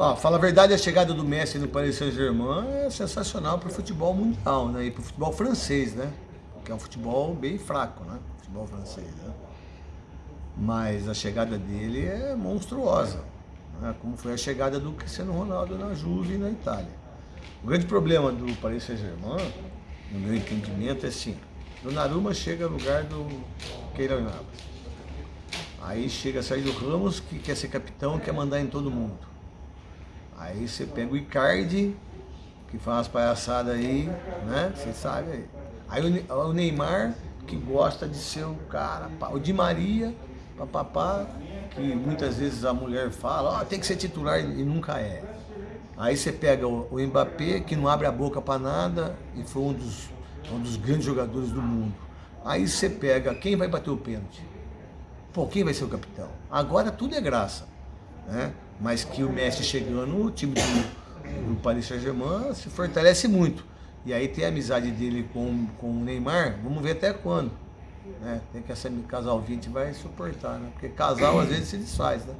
Ó, fala a verdade, a chegada do Messi no Paris Saint-Germain é sensacional para o futebol mundial, né? E para o futebol francês, né? Que é um futebol bem fraco, né? Futebol francês, né? Mas a chegada dele é monstruosa, né? como foi a chegada do Cristiano Ronaldo na Juve na Itália. O grande problema do Paris Saint-Germain, no meu entendimento, é assim, Donnarumma chega no lugar do Keylor Navas. Aí chega Sérgio Ramos, que quer ser capitão, quer mandar em todo mundo. Aí você pega o Icardi, que faz umas palhaçadas aí, né? Você sabe aí. Aí o Neymar, que gosta de ser o cara. O Di Maria, papapá, que muitas vezes a mulher fala, oh, tem que ser titular e nunca é. Aí você pega o Mbappé, que não abre a boca para nada e foi um dos, um dos grandes jogadores do mundo. Aí você pega quem vai bater o pênalti. Pô, quem vai ser o capitão? Agora tudo é graça. Né? Mas que o Messi chegando, o time do, do Paris Saint-Germain se fortalece muito. E aí tem a amizade dele com, com o Neymar, vamos ver até quando. Né? Tem que essa casal 20 vai suportar, né? Porque casal às vezes se desfaz, né?